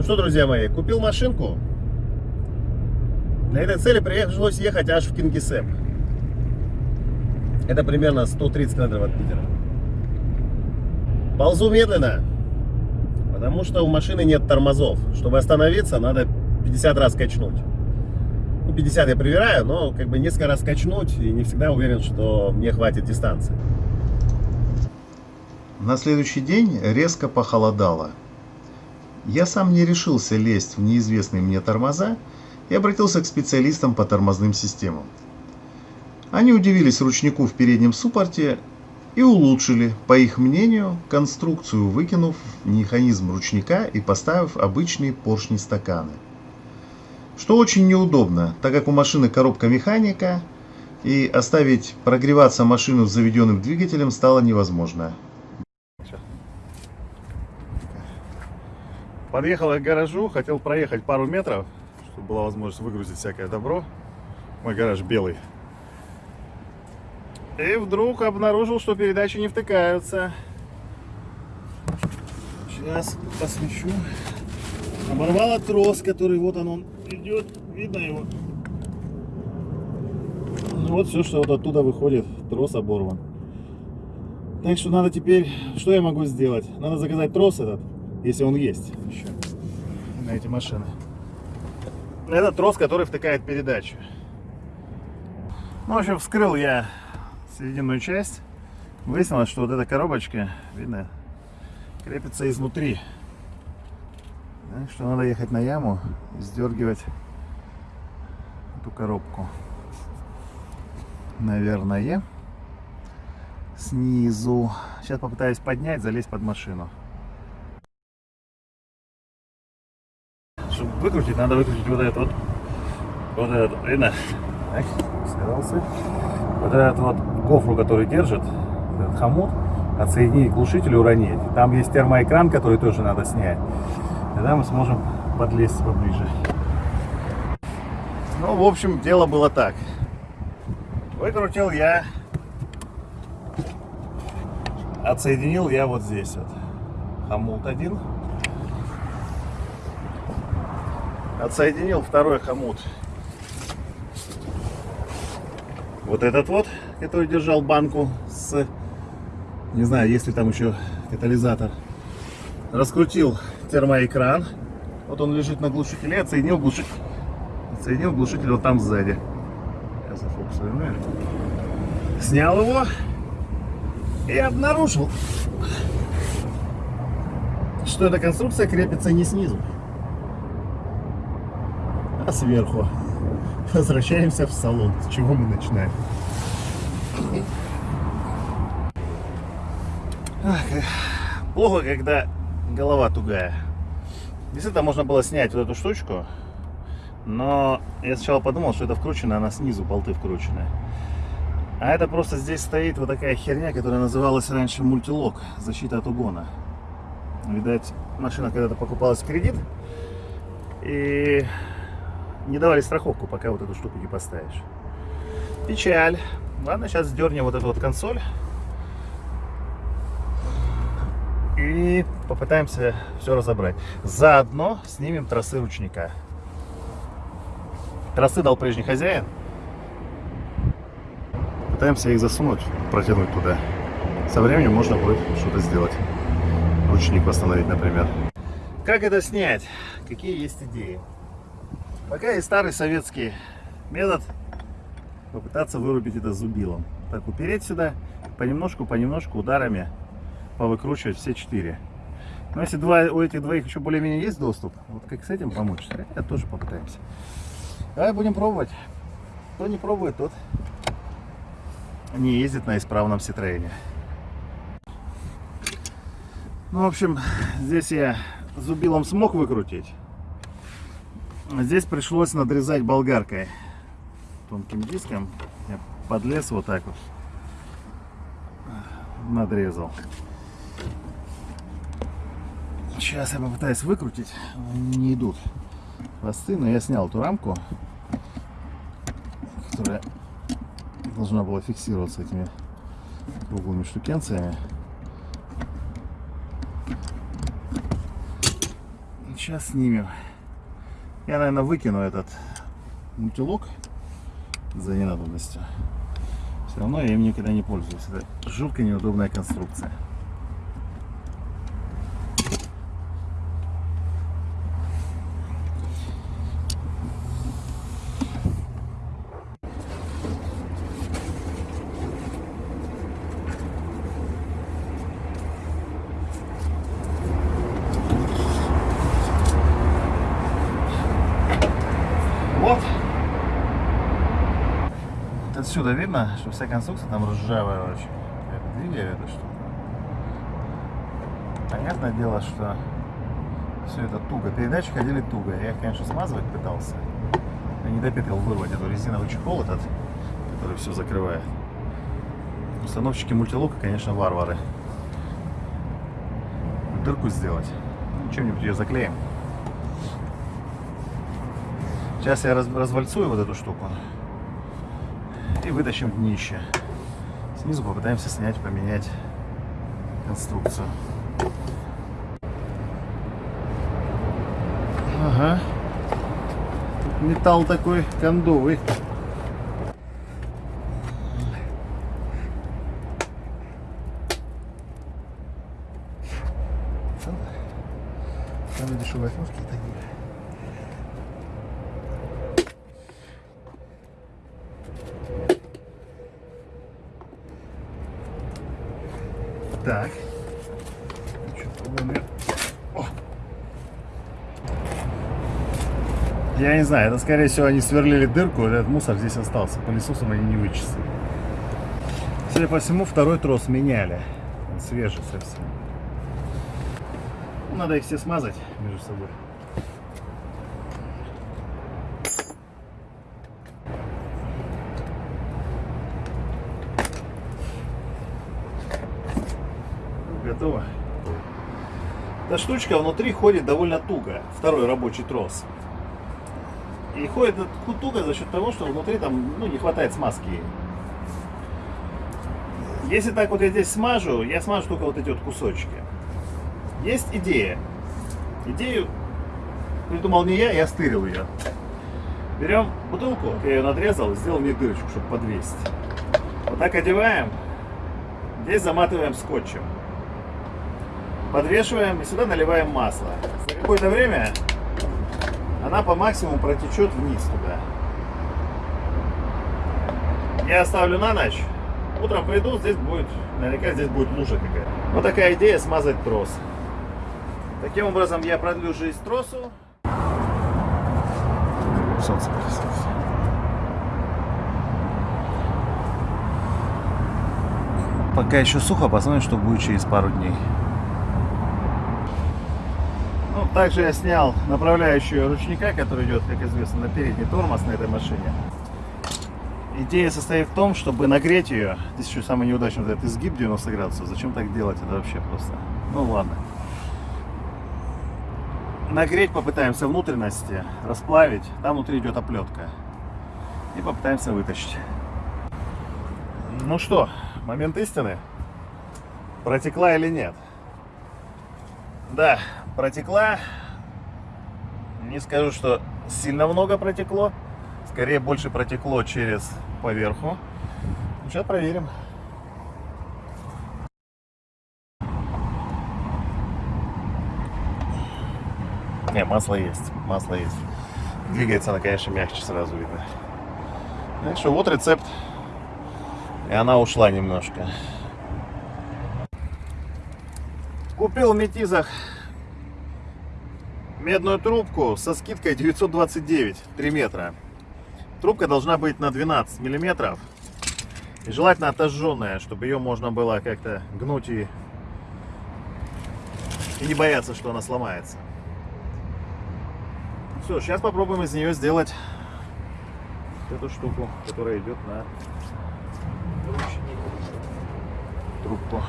Ну что, друзья мои, купил машинку. Для этой цели пришлось ехать аж в Кингисепп. Это примерно 130 километров от Питера. Ползу медленно, потому что у машины нет тормозов. Чтобы остановиться, надо 50 раз качнуть. Ну, 50 я проверяю, но как бы несколько раз качнуть и не всегда уверен, что мне хватит дистанции. На следующий день резко похолодало. Я сам не решился лезть в неизвестные мне тормоза и обратился к специалистам по тормозным системам. Они удивились ручнику в переднем суппорте и улучшили, по их мнению, конструкцию, выкинув механизм ручника и поставив обычные поршни-стаканы. Что очень неудобно, так как у машины коробка механика, и оставить прогреваться машину с заведенным двигателем стало невозможно. Подъехал я к гаражу, хотел проехать пару метров, чтобы была возможность выгрузить всякое добро. Мой гараж белый. И вдруг обнаружил, что передачи не втыкаются. Сейчас посвечу. Оборвало трос, который вот он, он идет. Видно его? Ну вот все, что вот оттуда выходит. Трос оборван. Так что надо теперь... Что я могу сделать? Надо заказать трос этот, если он есть еще на эти машины. Это трос, который втыкает передачу. Ну, в общем, вскрыл я серединную часть. Выяснилось, что вот эта коробочка, видно, крепится изнутри. Так что надо ехать на яму и сдергивать эту коробку. Наверное. Снизу. Сейчас попытаюсь поднять, залезть под машину. Выкрутить, надо выкрутить вот этот вот. Вот этот, видно? Так, сказался. Вот этот вот гофру, который держит, этот хомут, отсоединить к глушителю, уронить. Там есть термоэкран, который тоже надо снять. Тогда мы сможем подлезть поближе. Ну, в общем, дело было так. Выкрутил я, отсоединил я вот здесь вот хомут один. Отсоединил второй хомут. Вот этот вот, который держал банку с, не знаю, есть ли там еще катализатор. Раскрутил термоэкран. Вот он лежит на глушителе. Отсоединил глушитель. Отсоединил глушитель вот там сзади. Я зафокусирую, наверное. Снял его и обнаружил, что эта конструкция крепится не снизу, сверху. Возвращаемся в салон. С чего мы начинаем? Ах, плохо, когда голова тугая. Действительно, можно было снять вот эту штучку, но я сначала подумал, что это вкручено, она снизу, болты вкручены. А это просто здесь стоит вот такая херня, которая называлась раньше мультилок, защита от угона. Видать, машина когда-то покупалась в кредит, и не давали страховку, пока вот эту штуку не поставишь. Печаль. Ладно, сейчас сдернем вот эту вот консоль. И попытаемся все разобрать. Заодно снимем тросы ручника. Тросы дал прежний хозяин. Пытаемся их засунуть, протянуть туда. Со временем можно будет что-то сделать. Ручник восстановить, например. Как это снять? Какие есть идеи? Пока есть старый советский метод попытаться вырубить это зубилом. Так, упереть сюда, понемножку, понемножку ударами повыкручивать все четыре. Но если два, у этих двоих еще более-менее есть доступ, вот как с этим помочь, это тоже попытаемся. Давай будем пробовать. Кто не пробует, тот не ездит на исправном Ситроене. Ну, в общем, здесь я зубилом смог выкрутить. Здесь пришлось надрезать болгаркой тонким диском. Я подлез вот так вот. Надрезал. Сейчас я попытаюсь выкрутить. Не идут хвосты, но я снял эту рамку, которая должна была фиксироваться этими круглыми штукенциями. Сейчас снимем. Я, наверное, выкину этот мультилок за ненадобностью. Все равно я им никогда не пользуюсь. Это жутко неудобная конструкция. Вот. Вот Отсюда видно, что вся конструкция там ржавая очень. Я двигаю это что-то. Понятное дело, что все это туго. Передачи ходили туго. Я их, конечно, смазывать пытался. Я не допетал вырвать эту резиновый чехол этот, который все закрывает. Установщики мультилока, конечно, варвары. Дырку сделать. Ну, чем-нибудь ее заклеим. Сейчас я раз, развальцую вот эту штуку и вытащим днище. Снизу попытаемся снять, поменять конструкцию. Ага. Металл такой кондовый. Я не знаю, это скорее всего они сверлили дырку, этот мусор здесь остался. Пылесосом они не вычистили. Судя по всему, второй трос меняли. Он свежий совсем. Ну, Надо их все смазать между собой. Готово. Эта штучка внутри ходит довольно туго. Второй рабочий трос. И ходит туго за счет того, что внутри там ну, не хватает смазки. Если так вот я здесь смажу, я смажу только вот эти вот кусочки. Есть идея. Идею придумал не я, я стырил ее. Берем бутылку, я ее надрезал, сделал в ней дырочку, чтобы подвесить. Вот так одеваем. Здесь заматываем скотчем. Подвешиваем и сюда наливаем масло. За какое-то время она по максимуму протечет вниз туда. Я оставлю на ночь. Утром приду, здесь будет, наверняка здесь будет лужа какая-то. Вот такая идея смазать трос. Таким образом я продлю жизнь тросу. Солнце красивое. Пока еще сухо, посмотрим, что будет через пару дней. Также я снял направляющую ручника, который идет, как известно, на передний тормоз на этой машине. Идея состоит в том, чтобы нагреть ее. Здесь еще самый неудачный вот этот изгиб 90 градусов. Зачем так делать? Это вообще просто... Ну ладно. Нагреть попытаемся внутренности, расплавить. Там внутри идет оплетка. И попытаемся вытащить. Ну что, момент истины. Протекла или нет? Да, протекла. Не скажу, что сильно много протекло. Скорее, больше протекло через поверху. Сейчас проверим. Не, масло есть. Масло есть. Двигается она, конечно, мягче сразу видно. Так что вот рецепт. И она ушла немножко. Купил в Метизах медную трубку со скидкой 929, 3 метра. Трубка должна быть на 12 миллиметров. И желательно отожженная, чтобы ее можно было как-то гнуть и, и не бояться, что она сломается. Все, сейчас попробуем из нее сделать эту штуку, которая идет на трубку.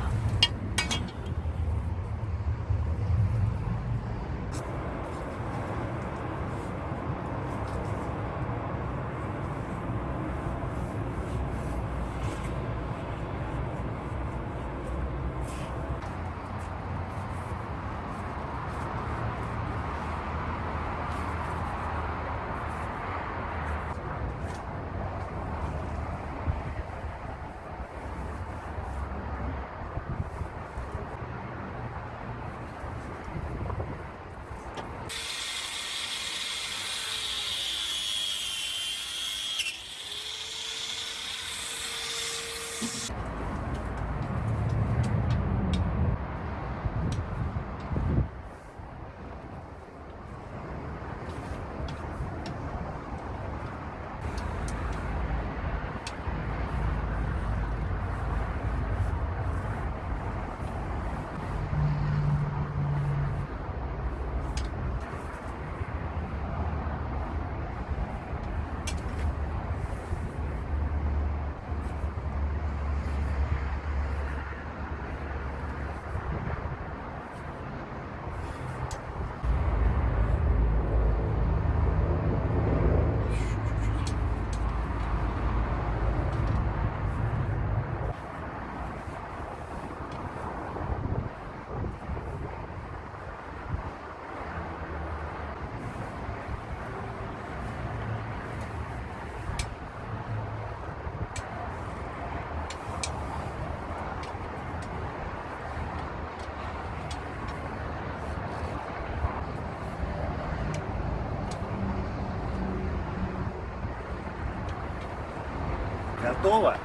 Готово.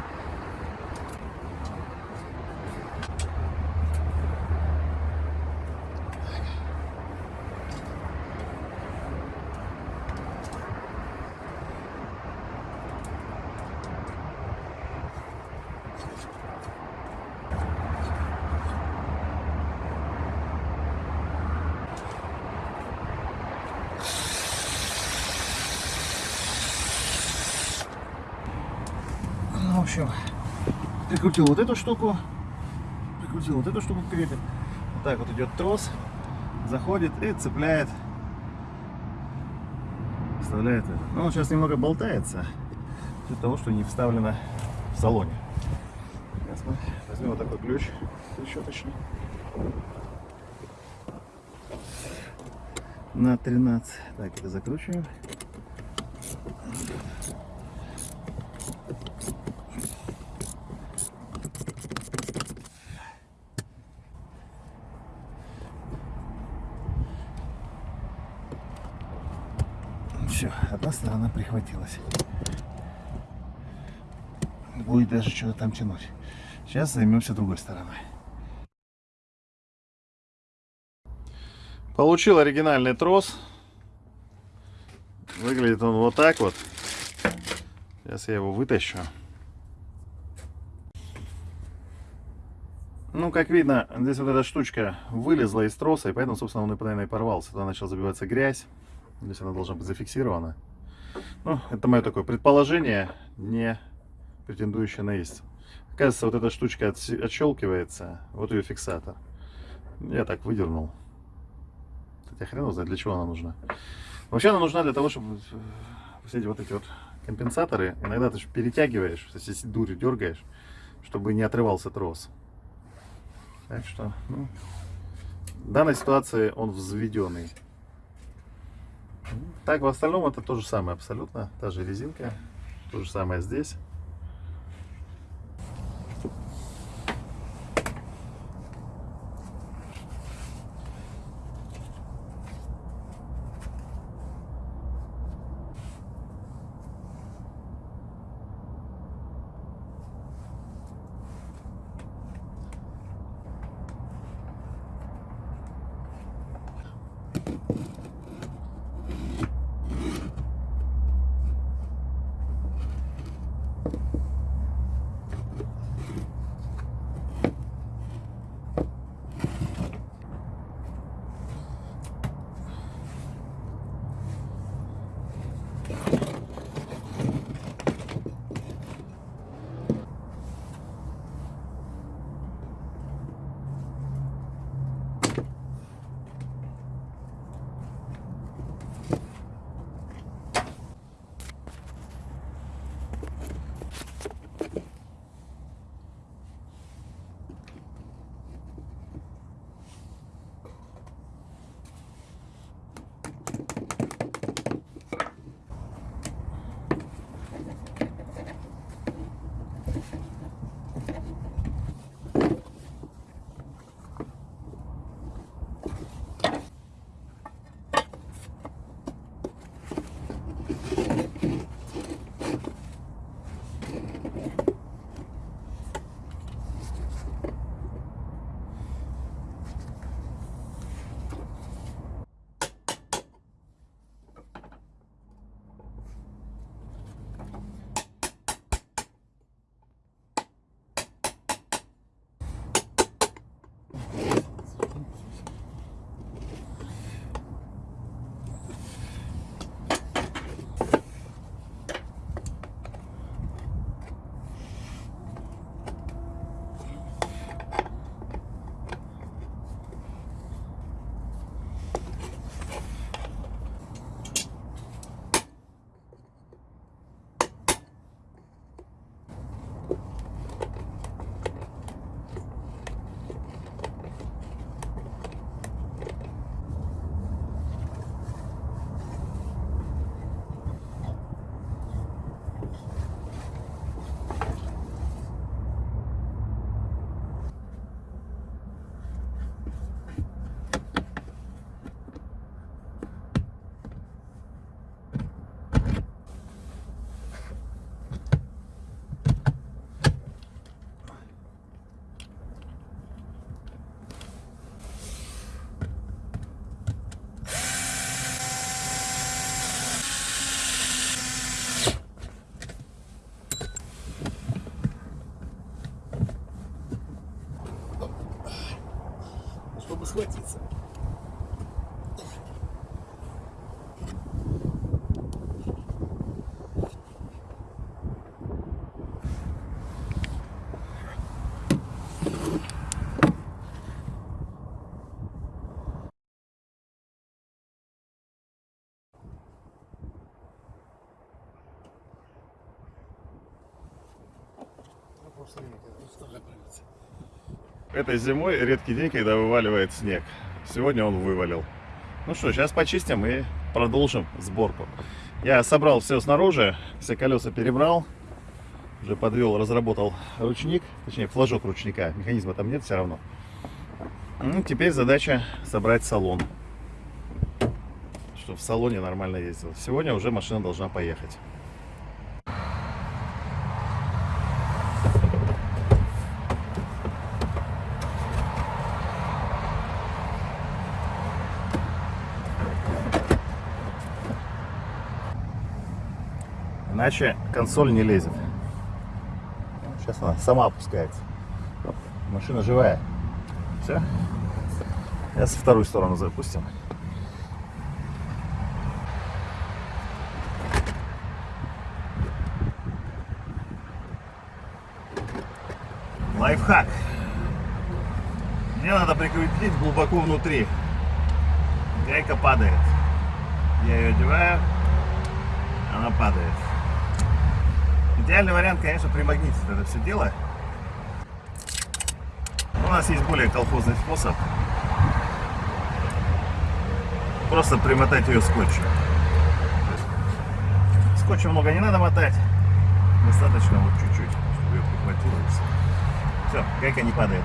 Ну, в общем, прикрутил вот эту штуку, прикрутил вот эту штуку к крепе. Вот так вот идет трос, заходит и цепляет, вставляет это. Ну, он сейчас немного болтается из-за того, что не вставлено в салоне. Сейчас мы возьмем вот такой ключ трещоточный. На 13. Так, это закручиваем. Все, одна сторона прихватилась. Будет даже что-то там тянуть. Сейчас займемся другой стороной. Получил оригинальный трос. Выглядит он вот так вот. Сейчас я его вытащу. Ну, как видно, здесь вот эта штучка вылезла из троса, и поэтому, собственно, он наверное, и порвался. Туда начала забиваться грязь. Здесь она должна быть зафиксирована. Ну, это мое такое предположение, не претендующее на истину. Оказывается, вот эта штучка отщелкивается, вот ее фиксатор. Я так выдернул. Хотя хрен знает, для чего она нужна. Вообще она нужна для того, чтобы э, все эти вот эти вот компенсаторы, иногда ты перетягиваешь, если дурью дергаешь, чтобы не отрывался трос. Так что, ну, в данной ситуации он взведенный. Так, в остальном это то же самое абсолютно. Та же резинка. То же самое здесь. Этой зимой редкий день, когда вываливает снег. Сегодня он вывалил. Ну что, сейчас почистим и продолжим сборку. Я собрал все снаружи, все колеса перебрал. Уже подвел, разработал ручник, точнее флажок ручника. Механизма там нет все равно. Ну, теперь задача собрать салон. Чтобы в салоне нормально ездил. Сегодня уже машина должна поехать. Иначе консоль не лезет. Сейчас она сама опускается. Машина живая. Все. Сейчас вторую сторону запустим. Лайфхак. Мне надо прикрутить глубоко внутри. Гайка падает. Я ее одеваю, она падает. Идеальный вариант, конечно, примагнитить это все дело. У нас есть более колхозный способ. Просто примотать ее скотчем. Скотча много не надо мотать. Достаточно вот чуть-чуть, чтобы ее прихватило. Все, гайка не падает.